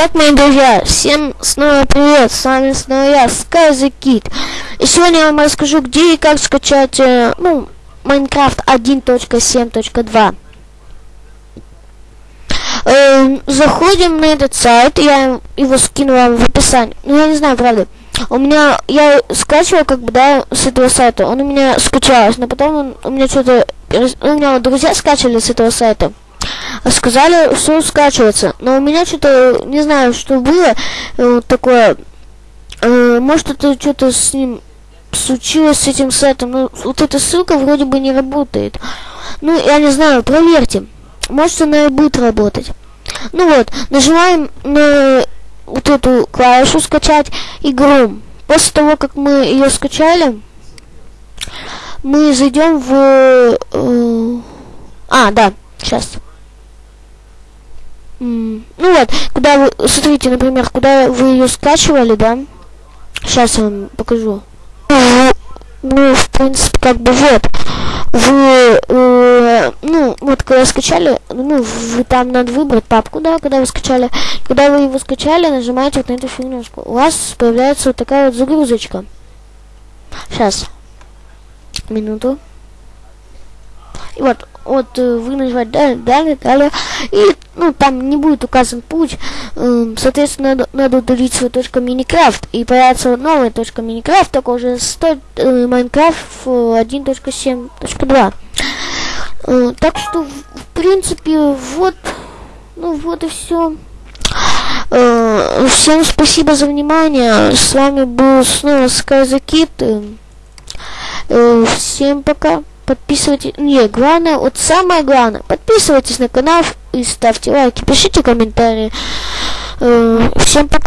Итак, мои друзья, всем снова привет, с вами снова я, Sky Kid. И сегодня я вам расскажу, где и как скачать, э, ну, Minecraft 1.7.2. Э, заходим на этот сайт, я его скину вам в описании. Ну, я не знаю, правда. У меня, я скачивал, как бы, да, с этого сайта. Он у меня скачался, но потом он, у меня что-то, у меня друзья скачали с этого сайта сказали, все скачивается. Но у меня что-то, не знаю, что было э, такое. Э, может, это что-то с ним случилось с этим сайтом. Ну, вот эта ссылка вроде бы не работает. Ну, я не знаю, проверьте. Может, она и будет работать. Ну вот, нажимаем на вот эту клавишу скачать игру. После того, как мы ее скачали, мы зайдем в... Э, а, да, сейчас. Ну вот, куда вы, смотрите, например, куда вы ее скачивали, да? Сейчас я вам покажу. Ну, в принципе, как бы вот. Вы, э, ну, вот когда скачали, ну, вы там надо выбрать папку, да, когда вы скачали. Когда вы его скачали, нажимаете вот на эту фигнюшку. У вас появляется вот такая вот загрузочка. Сейчас. Минуту. И вот, вот э, вы нажимаете далее, далее, далее, и ну там не будет указан путь, э, соответственно надо, надо удалить свою точку Minecraft и появится новая точка Minecraft, только уже стоит э, Minecraft 1.7.2. Э, так что в принципе вот, ну вот и все. Э, всем спасибо за внимание. С вами был снова Sky Kid. Э, всем пока подписывайтесь. Не, главное, вот самое главное, подписывайтесь на канал и ставьте лайки, пишите комментарии. Э, всем пока.